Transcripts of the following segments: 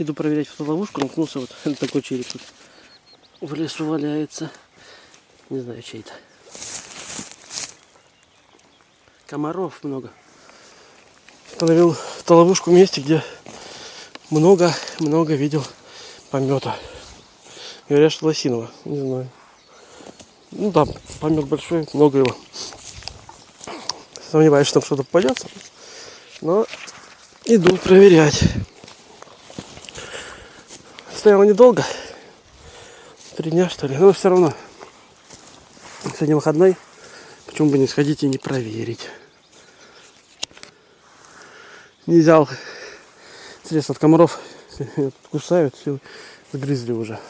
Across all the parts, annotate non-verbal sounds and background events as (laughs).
Иду проверять фотоловушку, наткнулся вот (laughs) такой череп тут в лесу валяется. Не знаю, чей это. Комаров много. Установил фотоловушку в месте, где много-много видел помета. Говорят, что лосиного. Не знаю. Ну там помет большой, много его. Сомневаюсь, что там что-то попадется. Но иду проверять. Стоял недолго. Три дня, что ли. Но все равно. Сегодня выходной. Почему бы не сходить и не проверить. Не взял средств от комаров. (laughs) Кусают, все загрызли уже.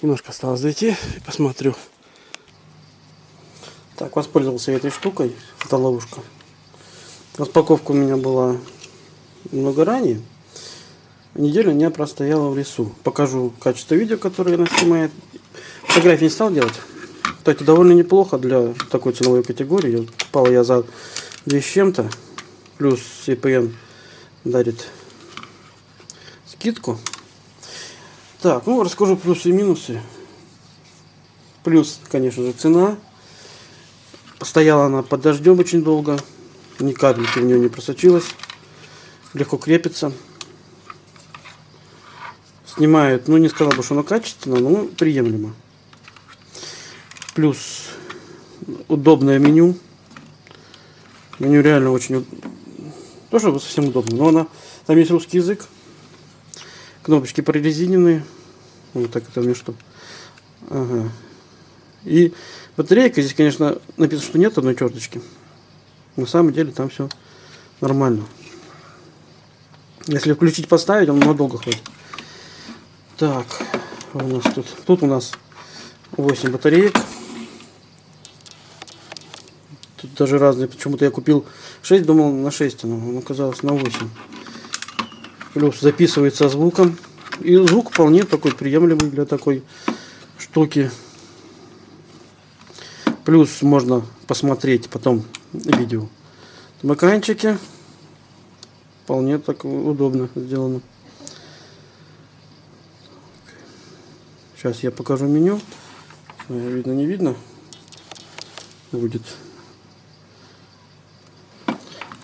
Немножко осталось зайти и посмотрю. Так, воспользовался этой штукой. Это ловушка. Распаковка у меня была много ранее. Неделю я простояла в лесу. Покажу качество видео, которое она снимает. Фотографии не стал делать. Кстати, довольно неплохо для такой ценовой категории. Покупала я за 2 с чем-то. Плюс CPN дарит скидку. Так, ну расскажу плюсы и минусы. Плюс, конечно же, цена. Постояла она под дождем очень долго. Ни капельки в нее не просочилось. Легко крепится. Снимает, ну не сказал бы, что она качественно, но приемлемо. Плюс удобное меню. Меню реально очень... Тоже совсем удобно, но она... Там есть русский язык. Кнопочки прорезиненные. Вот так это между. Ага. И батарейка здесь, конечно, написано, что нет одной черточки. На самом деле там все нормально. Если включить, поставить, он надолго хватит. Так, у нас тут? Тут у нас 8 батареек. Тут даже разные. Почему-то я купил 6, думал на 6, но оказалось на 8. Плюс записывается звуком. И звук вполне такой приемлемый для такой штуки. Плюс можно посмотреть потом видео. В экранчике вполне так удобно сделано. Сейчас я покажу меню. Видно, не видно. Будет.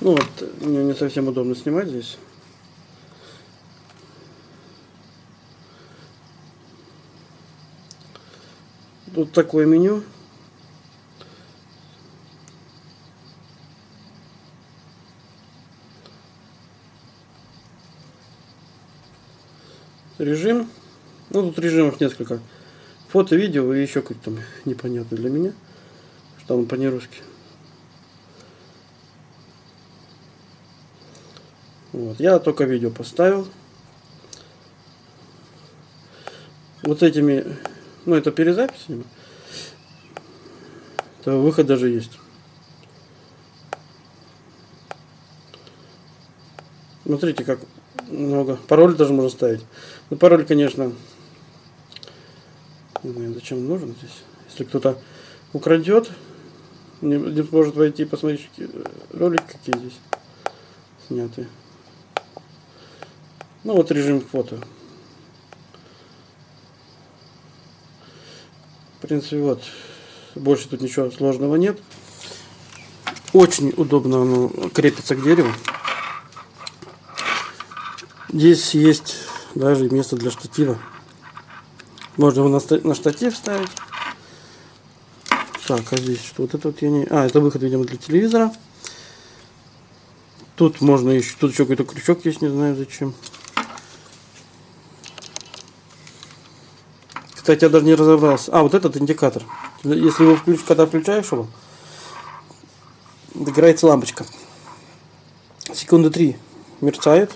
Ну вот, мне не совсем удобно снимать здесь. Тут такое меню. Режим. Ну, тут режимов несколько. Фото, видео и еще как-то непонятно для меня. Что там по-нерусски. Вот. Я только видео поставил. Вот этими ну, это перезапись. Это выход даже есть. Смотрите, как много. Пароль даже можно ставить. Ну, пароль, конечно, не знаю, зачем он нужен здесь. Если кто-то украдет, не, не может войти и посмотреть ролики, какие здесь сняты. Ну, вот режим фото. В принципе, вот. Больше тут ничего сложного нет. Очень удобно оно крепится к дереву. Здесь есть даже место для штатива. Можно его на штатив ставить. Так, а здесь что? Вот это вот я не... А, это выход, видимо, для телевизора. Тут можно еще... Тут еще какой-то крючок есть, не знаю зачем. Кстати, я даже не разобрался. А, вот этот индикатор. Если его включ, когда включаешь его, загорается лампочка. Секунды три мерцает,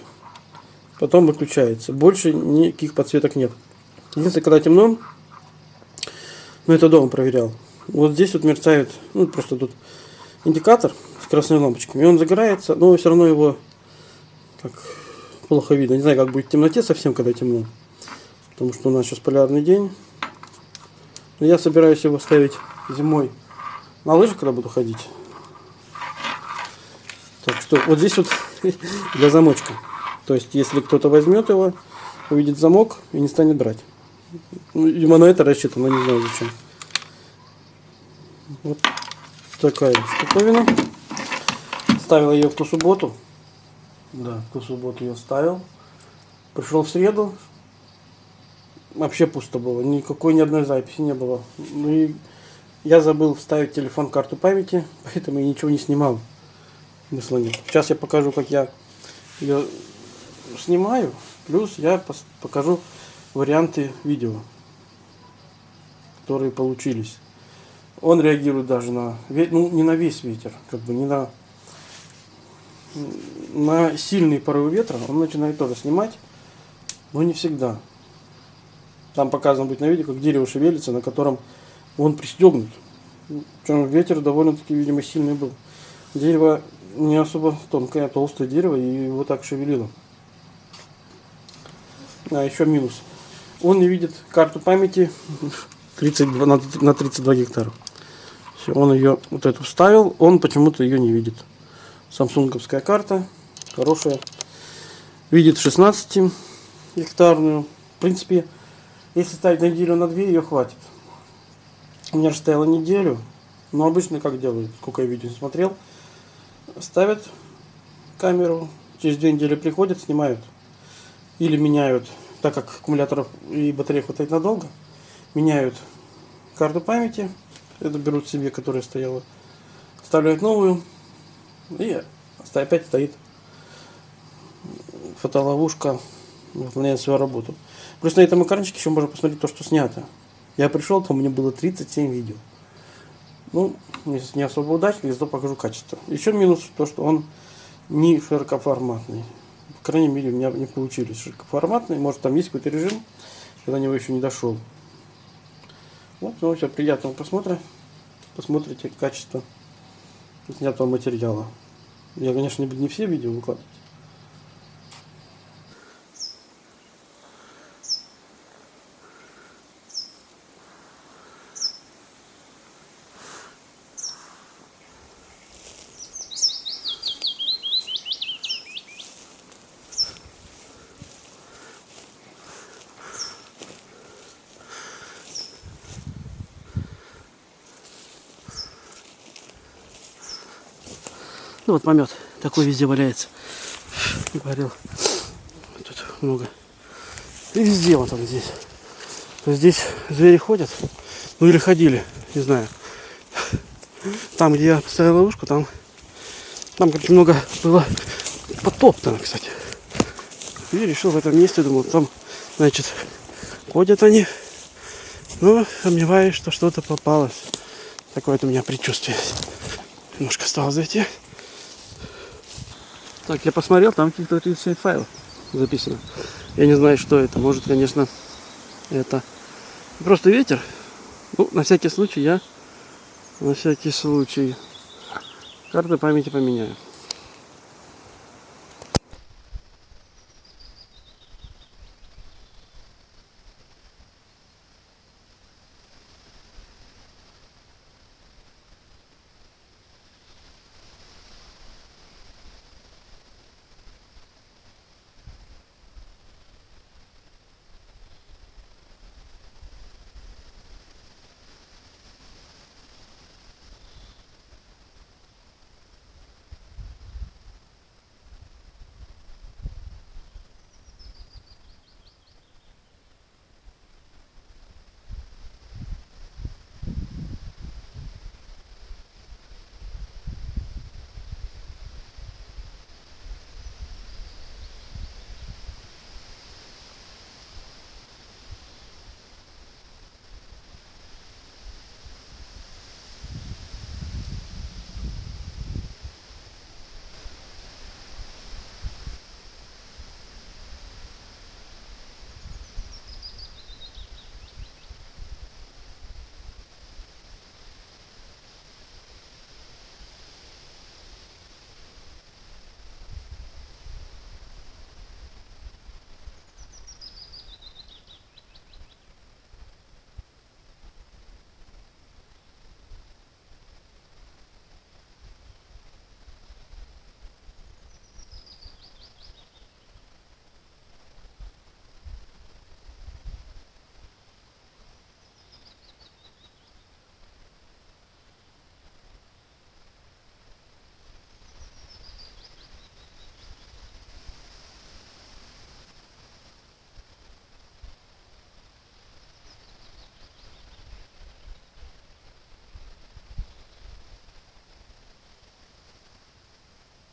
потом выключается. Больше никаких подсветок нет. Единственное, когда темно, ну это дома проверял. Вот здесь вот мерцает, ну просто тут индикатор с красной лампочками. И он загорается, но все равно его так плохо видно. Не знаю, как будет в темноте совсем, когда темно. Потому что у нас сейчас полярный день. Но я собираюсь его ставить зимой на лыжи, когда буду ходить. Так что вот здесь вот (laughs) для замочка. То есть, если кто-то возьмет его, увидит замок и не станет брать. Видимо, на это рассчитано, не знаю зачем. Вот такая штуковина. Ставил ее в ту субботу. Да, в ту субботу я ставил. Пришел в среду. Вообще пусто было. Никакой ни одной записи не было. Ну и я забыл вставить телефон карту памяти, (laughs) поэтому я ничего не снимал. Смысла нет. Сейчас я покажу, как я ее снимаю. Плюс я покажу варианты видео, которые получились. Он реагирует даже на, ну не на весь ветер, как бы не на, на сильный порывы ветра. Он начинает тоже снимать, но не всегда. Там показано будет на видео, как дерево шевелится, на котором он пристегнут. Причем ветер довольно-таки, видимо, сильный был. Дерево не особо тонкое, а толстое дерево, и его так шевелило. А еще минус. Он не видит карту памяти 32, на, на 32 гектара. Все, он ее вот эту вставил, он почему-то ее не видит. Самсунговская карта, хорошая. Видит 16 гектарную. В принципе, если ставить неделю, на две, ее хватит. У меня же стояла неделю. Но обычно как делают, сколько я видео смотрел. Ставят камеру, через две недели приходят, снимают. Или меняют, так как аккумуляторов и батареи хватает надолго, меняют карту памяти, это берут себе, которая стояла, вставляют новую, и опять стоит фотоловушка, выполняет свою работу. Плюс на этом экранчике еще можно посмотреть то, что снято. Я пришел, то у меня было 37 видео. Ну, не особо удачный, зато покажу качество. Еще минус то, что он не широкоформатный. Крайней мере, у меня не получились широкоформатные. Может, там есть какой-то режим, я до него еще не дошел. Вот, ну, все, приятного просмотра. Посмотрите качество снятого материала. Я, конечно, не все видео выкладывать. Ну вот помет такой везде валяется. Говорил. Тут много. И везде вот он здесь. То здесь звери ходят. Ну или ходили, не знаю. Там, где я поставил ловушку, там, там как много было потоптано, кстати. И решил в этом месте, думал, там, значит, ходят они. Но сомневаюсь, что что-то попалось. Такое вот у меня предчувствие. Немножко осталось зайти. Так, я посмотрел, там каких-то 37 файлов записано. Я не знаю, что это. Может, конечно, это просто ветер. Ну, на всякий случай я, на всякий случай, карты памяти поменяю.